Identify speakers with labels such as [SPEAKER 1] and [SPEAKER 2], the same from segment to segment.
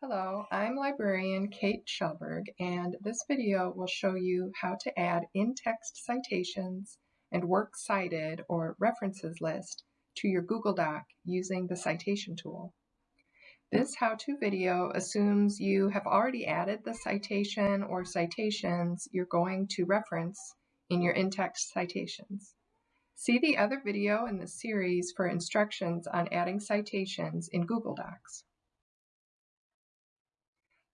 [SPEAKER 1] Hello, I'm librarian Kate Shelberg, and this video will show you how to add in-text citations and works cited or references list to your Google Doc using the citation tool. This how-to video assumes you have already added the citation or citations you're going to reference in your in-text citations. See the other video in the series for instructions on adding citations in Google Docs.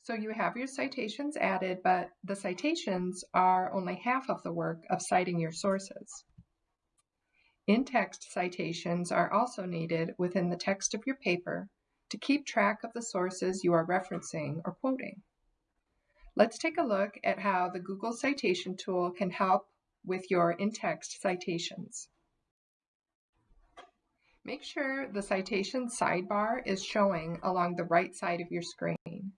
[SPEAKER 1] So you have your citations added, but the citations are only half of the work of citing your sources. In-text citations are also needed within the text of your paper to keep track of the sources you are referencing or quoting. Let's take a look at how the Google Citation tool can help with your in-text citations. Make sure the citation sidebar is showing along the right side of your screen.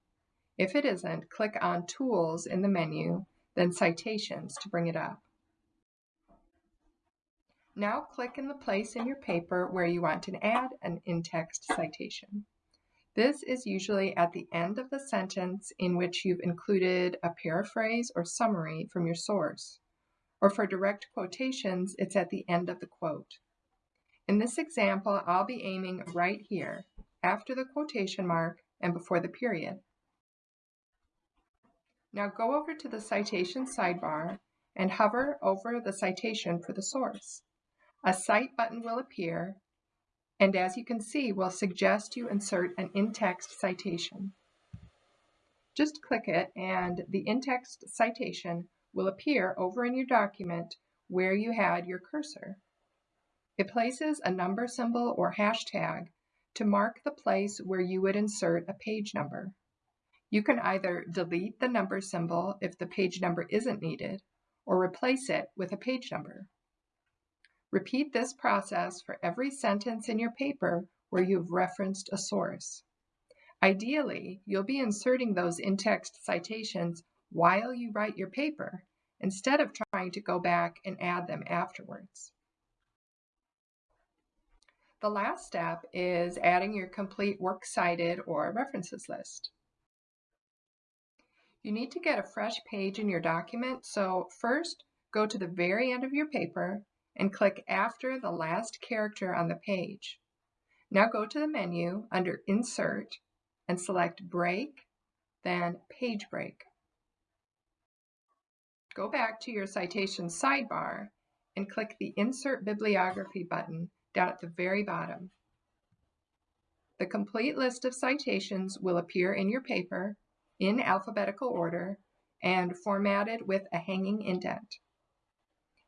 [SPEAKER 1] If it isn't, click on Tools in the menu, then Citations to bring it up. Now click in the place in your paper where you want to add an in-text citation. This is usually at the end of the sentence in which you've included a paraphrase or summary from your source. Or for direct quotations, it's at the end of the quote. In this example, I'll be aiming right here, after the quotation mark and before the period. Now go over to the citation sidebar and hover over the citation for the source. A Cite button will appear, and as you can see, will suggest you insert an in-text citation. Just click it and the in-text citation will appear over in your document where you had your cursor. It places a number symbol or hashtag to mark the place where you would insert a page number. You can either delete the number symbol if the page number isn't needed, or replace it with a page number. Repeat this process for every sentence in your paper where you've referenced a source. Ideally, you'll be inserting those in-text citations while you write your paper, instead of trying to go back and add them afterwards. The last step is adding your complete works cited or references list. You need to get a fresh page in your document, so first go to the very end of your paper and click after the last character on the page. Now go to the menu under Insert and select Break, then Page Break. Go back to your citation sidebar and click the Insert Bibliography button down at the very bottom. The complete list of citations will appear in your paper in alphabetical order and formatted with a hanging indent.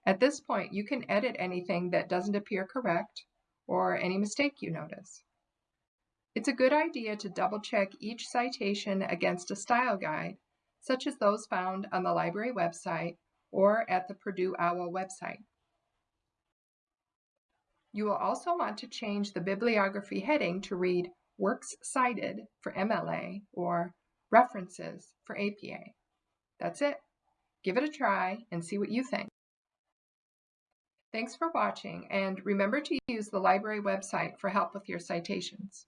[SPEAKER 1] At this point, you can edit anything that doesn't appear correct or any mistake you notice. It's a good idea to double check each citation against a style guide, such as those found on the library website or at the Purdue OWL website. You will also want to change the bibliography heading to read Works Cited for MLA or references for APA. That's it. Give it a try and see what you think. Thanks for watching and remember to use the library website for help with your citations.